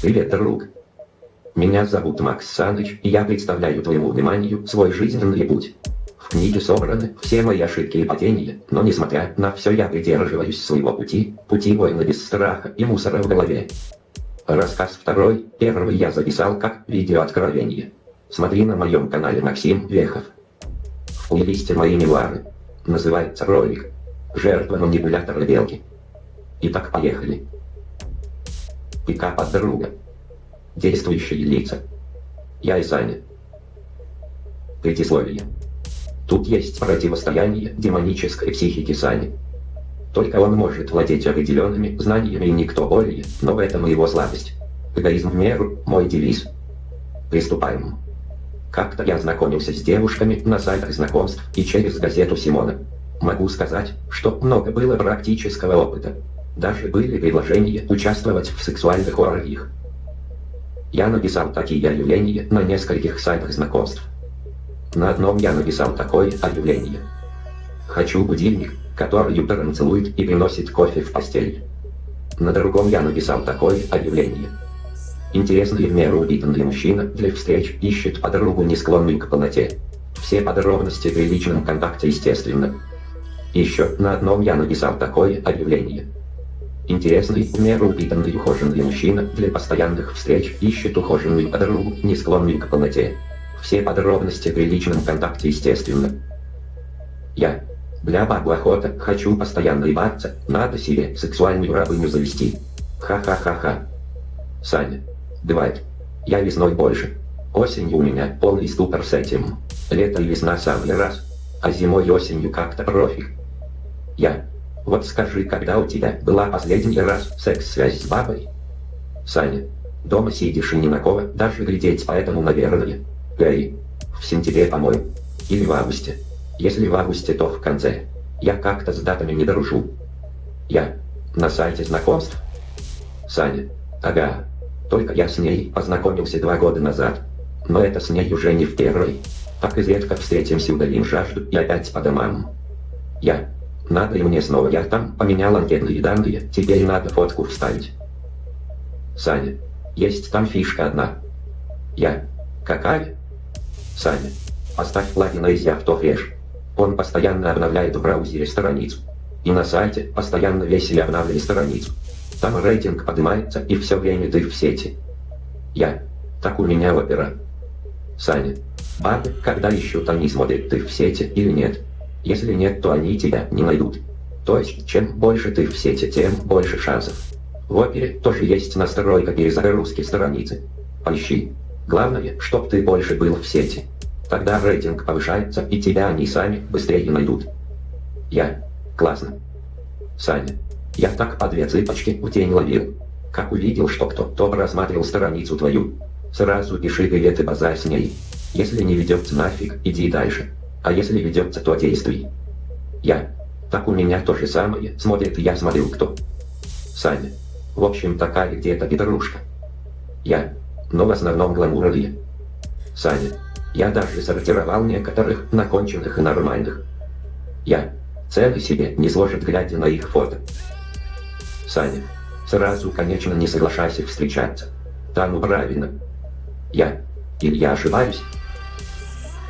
Привет, друг. Меня зовут Макс Саныч, и я представляю твоему вниманию свой жизненный путь. В книге собраны все мои ошибки и падения, но несмотря на все я придерживаюсь своего пути, пути воина без страха и мусора в голове. Рассказ второй, первый я записал как видео откровение. Смотри на моем канале Максим Вехов. Плейлисте мои мемуары. Называется ролик «Жертва манипулятора белки». Итак, поехали. Пикап от друга. Действующие лица. Я и Саня. Предисловие. Тут есть противостояние демонической психики Сани. Только он может владеть определенными знаниями и никто более, но в этом его слабость. Эгоизм в меру – мой девиз. Приступаем. Как-то я знакомился с девушками на сайтах знакомств и через газету Симона. Могу сказать, что много было практического опыта. Даже были предложения участвовать в сексуальных оргиях. Я написал такие объявления на нескольких сайтах знакомств. На одном я написал такое объявление. Хочу будильник, который утром целует и приносит кофе в постель. На другом я написал такое объявление. Интересный в меру упитанный мужчина для встреч ищет подругу, не склонную к полноте. Все подробности при личном контакте естественно. Еще на одном я написал такое объявление. Интересный, в меру упитанный ухоженный мужчина для постоянных встреч ищет ухоженную подругу, не склонную к полноте. Все подробности при личном контакте естественно. Я. Бля бабу охота, хочу постоянно ебаться, надо себе сексуальную рабыню завести. Ха-ха-ха-ха. Саня. Бывает. Я весной больше. Осенью у меня полный ступор с этим. Лето и весна самый раз. А зимой и осенью как-то профиг. Я. Вот скажи, когда у тебя была последний раз секс-связь с бабой? Саня. Дома сидишь и ни на кого, даже глядеть, поэтому, наверное. Эй. В сентябре, по-моему. Или в августе. Если в августе, то в конце. Я как-то с датами не дружу. Я. На сайте знакомств? Саня. Ага. Только я с ней познакомился два года назад. Но это с ней уже не в первый. Так и редко встретимся, удалим жажду и опять по домам. Я. Надо и мне снова. Я там поменял анкетные данные, теперь надо фотку вставить. Саня. Есть там фишка одна. Я. Какая? Саня. Поставь плагин из автофреш. Он постоянно обновляет в браузере страницу. И на сайте постоянно весело обновляет страницу. Там рейтинг поднимается и все время ты в сети. Я. Так у меня опера. Саня. Бабы, когда ищут, они смотрят, ты в сети или нет. Если нет, то они тебя не найдут. То есть, чем больше ты в сети, тем больше шансов. В опере тоже есть настройка перезагрузки страницы. Поищи. Главное, чтоб ты больше был в сети. Тогда рейтинг повышается, и тебя они сами быстрее найдут. Я. Классно. Саня. Я так по две цыпочки в тень ловил. Как увидел, что кто-то просматривал страницу твою. Сразу пиши привет и базарь с ней. Если не ведется нафиг, иди дальше. А если ведется, то действуй. Я. Так у меня то же самое, смотрит я смотрю кто. Саня. В общем такая где-то петрушка. Я. Но в основном гламуровые. Саня. Я даже сортировал некоторых на конченых и нормальных. Я. Цены себе не сложит, глядя на их фото. Саня. Сразу, конечно, не соглашайся встречаться. Там правильно. Я. Или я ошибаюсь?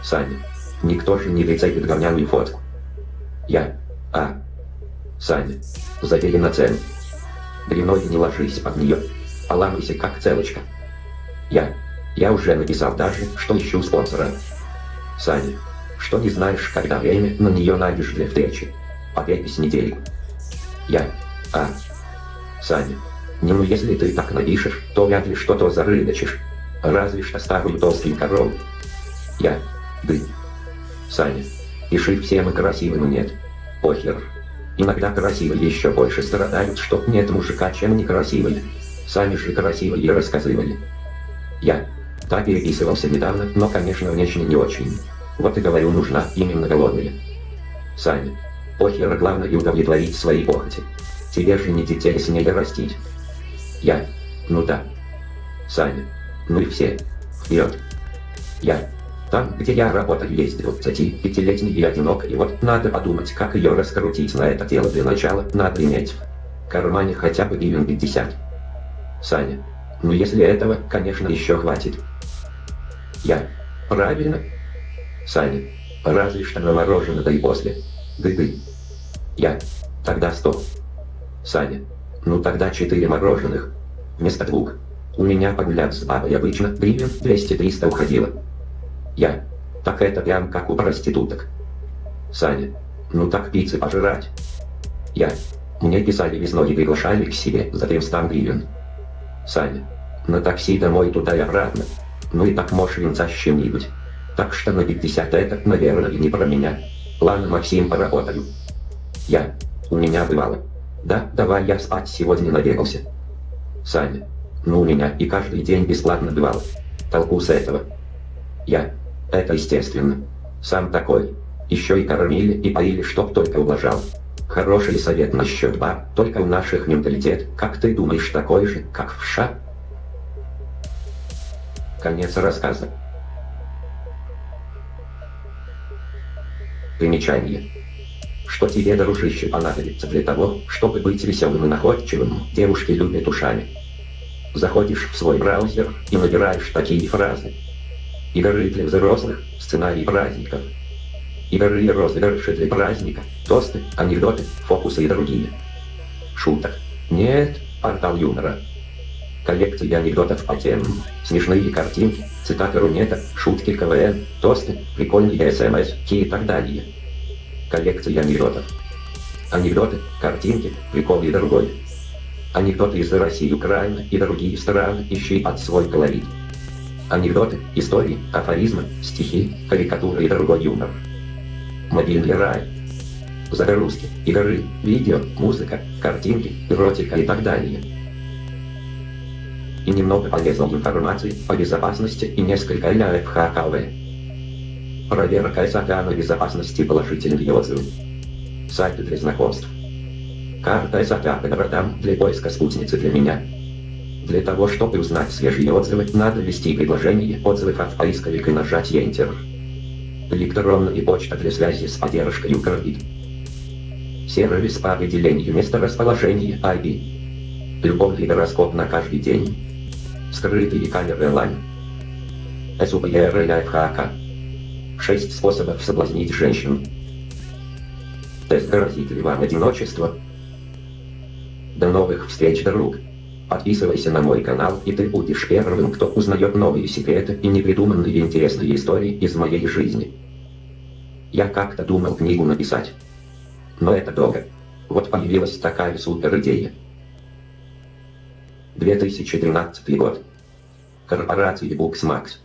Саня. Никто же не прицепит говняную фотку. Я. А. Саня. Забери на цену. Дряной не ложись под нее. Поламайся как целочка. Я. Я уже написал даже, что ищу спонсора. Саня. Что не знаешь, когда время на нее найдешь для встречи. Попейся недельку. Я. А. Саня. Ну если ты так напишешь, то вряд ли что-то зарыночишь. Разве что старую толстую корову. Я. Ты. Саня. Пиши всем и красивым нет. Похер. Иногда красивые еще больше страдают, что нет мужика, чем некрасивые. Сами же красивые рассказывали. Я. Так переписывался недавно, но конечно внешне не очень. Вот и говорю, нужна именно голодная. Саня. Похер, главное удовлетворить свои похоти. Тебе же не детей с ней растить. Я. Ну да. Саня. Ну и все. Вперед. Я. Там, где я работаю, есть 25-летний и одинок, и вот надо подумать, как ее раскрутить на это дело для начала, надо иметь в кармане хотя бы гривен 50. Саня. Ну если этого, конечно, еще хватит. Я. Правильно? Саня. Разве что на мороженое, да и после. Гы-гы. Я. Тогда сто. Саня. Ну тогда четыре мороженых. Вместо двух. У меня погуляв с бабой обычно гривен 200-300 уходило. Я. Так это прям как у проституток. Саня. Ну так пиццы пожрать. Я. Мне писали весной и приглашали к себе за 300 гривен. Саня. На такси домой туда и обратно. Ну и так можешь винца с чем-нибудь. Так что на 50 это, наверное, не про меня. Ладно, Максим, поработаю. Я. У меня бывало. Да, давай я спать сегодня набегался. Саня. Ну у меня и каждый день бесплатно бывало. Толку с этого. Я. Это естественно. Сам такой. Еще и кормили и поили, чтоб только ублажал. Хороший совет насчет бар, только у наших менталитет, как ты думаешь, такой же, как в ша? Конец рассказа. Примечание. Что тебе, дружище, понадобится для того, чтобы быть веселым и находчивым, девушки любят ушами. Заходишь в свой браузер и набираешь такие фразы. Игры для взрослых, сценарий праздников. Игры и розыгрыши для праздника, тосты, анекдоты, фокусы и другие. Шуток. Нет, портал юмора коллекции анекдотов по темам, смешные картинки, цитаты Рунета, шутки КВН, тосты, прикольные СМС и так далее. Коллекция анекдотов. Анекдоты, картинки, приколы и другой. Анекдоты из России, Украины и другие страны, ищи под свой колорит. Анекдоты, истории, афоризмы, стихи, карикатуры и другой юмор. Мобильный рай. Загрузки, игры, видео, музыка, картинки, эротика и так далее и немного полезной информации о безопасности и несколько ЛФХКВ. Проверка САКА безопасности положительные отзывы. Сайты для знакомств. Карта САКА по городам для поиска спутницы для меня. Для того, чтобы узнать свежие отзывы, надо ввести предложение отзывов в поисковик и нажать Enter. Электронная почта для связи с поддержкой Укрвид. Сервис по определению места расположения IP. Любовный гороскоп на каждый день. Скрытые камеры лайн. СУПР лайфхака. Шесть способов соблазнить женщин. Тест грозит ли вам одиночество? До новых встреч, друг. Подписывайся на мой канал, и ты будешь первым, кто узнает новые секреты и непридуманные интересные истории из моей жизни. Я как-то думал книгу написать. Но это долго. Вот появилась такая супер идея. 2013 год. Корпорация Booksmax.